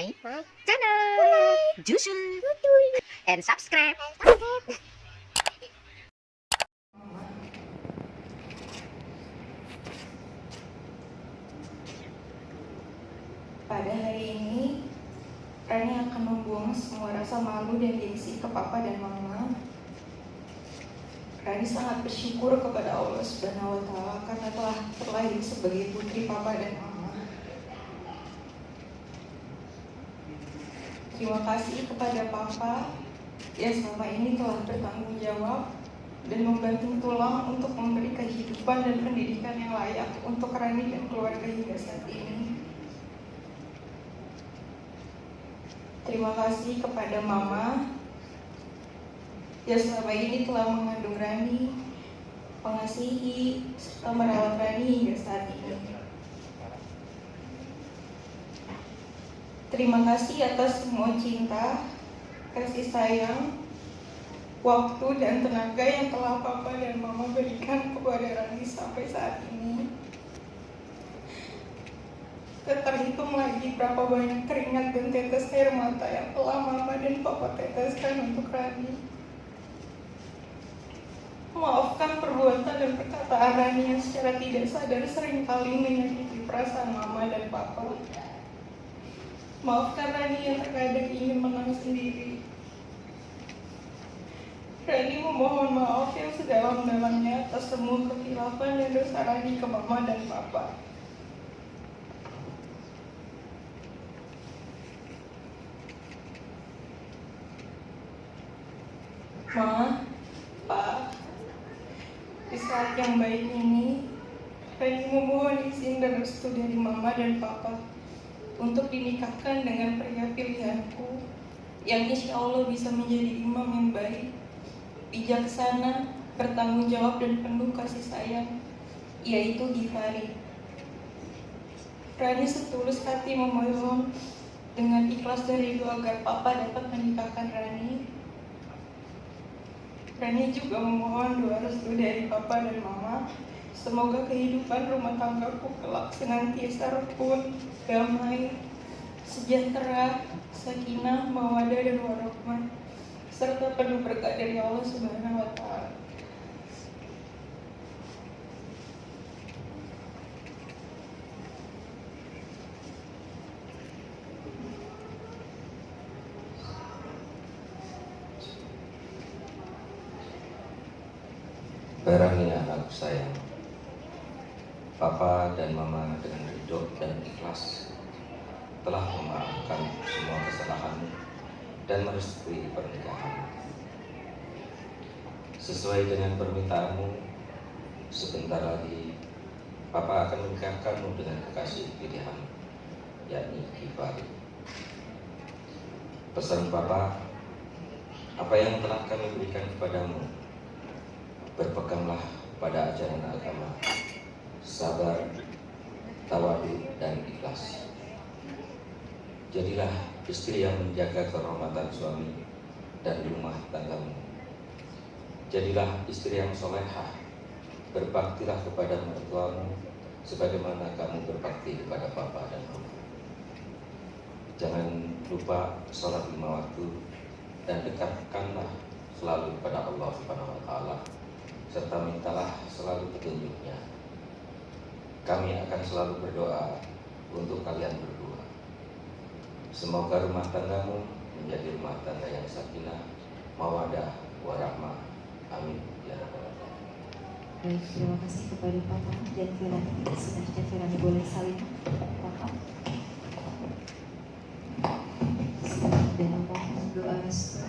my channel. Jusul and subscribe. Pada hari ini, Rani akan membuang semua rasa malu dan gengsi ke papa dan mama. Rani sangat bersyukur kepada Allah Subhanahu wa taala karena telah terlahir sebagai putri papa dan mama. Terima kasih kepada papa yang selama ini telah bertanggung jawab dan membantu tulang untuk memberi kehidupan dan pendidikan yang layak untuk Rani dan keluarga hingga saat ini. Terima kasih kepada Mama yang selama ini telah mengandung Rani, mengasihi, serta merawat Rani hingga saat ini. Terima kasih atas semua cinta, kasih sayang, waktu dan tenaga yang telah Papa dan Mama berikan kepada Rani sampai saat ini. Terhitung lagi berapa banyak keringat dan tetes air mata yang telah Mama dan Papa teteskan untuk Rani. Maafkan perbuatan dan perkataan Rani yang secara tidak sadar sering kali menyakiti perasaan Mama dan Papa. Maafkan Rani yang terkadang ingin menang sendiri. Rani memohon maaf yang sedalam-dalamnya atas semua kekilafan dan dosa Rani ke Mama dan Papa. Ma, Pak, di saat yang baik ini, Rani memohon izin dan restu dari Mama dan Papa untuk dinikahkan dengan pria pilihanku yang insya Allah bisa menjadi imam yang baik, bijaksana, bertanggung jawab dan penuh kasih sayang, yaitu Gifari. Rani setulus hati memohon dengan ikhlas dari doa agar Papa dapat menikahkan Rani Rani juga memohon doa restu dari Papa dan Mama. Semoga kehidupan rumah tanggaku kelak senantiasa rukun, damai, sejahtera, sakinah, mawadah dan warahmah, serta penuh berkat dari Allah Subhanahu wa taala. Barang anakku sayang Papa dan Mama dengan ridho dan ikhlas Telah memaafkan semua kesalahanmu Dan merestui pernikahan. Sesuai dengan permintaanmu Sebentar lagi Papa akan menikahkanmu dengan kekasih pilihan yakni Kifari Pesan Papa Apa yang telah kami berikan kepadamu berpeganglah pada ajaran agama, sabar, tawadu, dan ikhlas. Jadilah istri yang menjaga kehormatan suami dan rumah tanggamu. Jadilah istri yang solehah, berbaktilah kepada mertuamu sebagaimana kamu berbakti kepada papa dan mama. Jangan lupa sholat lima waktu dan dekatkanlah selalu kepada Allah Subhanahu wa taala serta mintalah selalu petunjuknya. Kami akan selalu berdoa untuk kalian berdua. Semoga rumah tanggamu menjadi rumah tangga yang sakinah, mawadah, warahmah. Amin. Ya. Baik, terima kasih kepada Papa dan Firani. Selanjutnya Firani boleh saling Papa. Dan memohon doa restu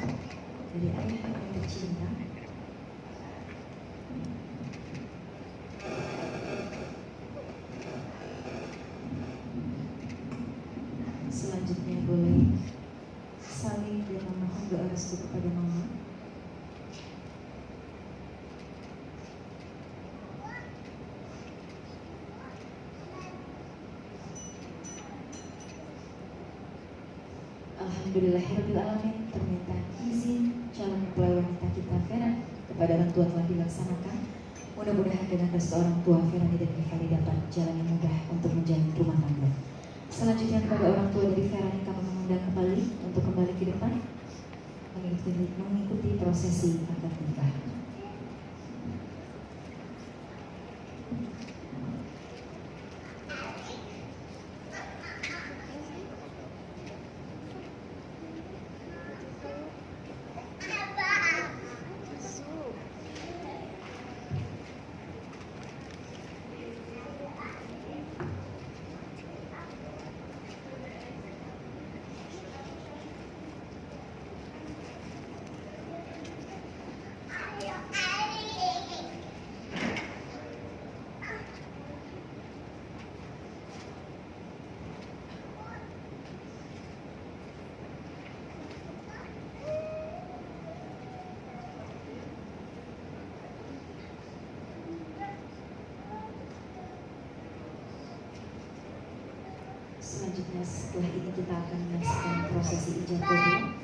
dari ayah tercinta. Selanjutnya boleh saling dan restu kepada Mama. Alhamdulillahirrahmanirrahim permintaan izin calon mempelai wanita kita Vera kepada orang tua telah dilaksanakan. Mudah-mudahan dengan restu orang tua Ferani dan Gifari dapat jalan yang mudah untuk menjalin rumah tangga. Selanjutnya kepada orang tua dari Ferani kami memohon undang kembali untuk kembali ke depan mengikuti, mengikuti prosesi akad Selanjutnya setelah ini kita akan menyaksikan prosesi ijab kabul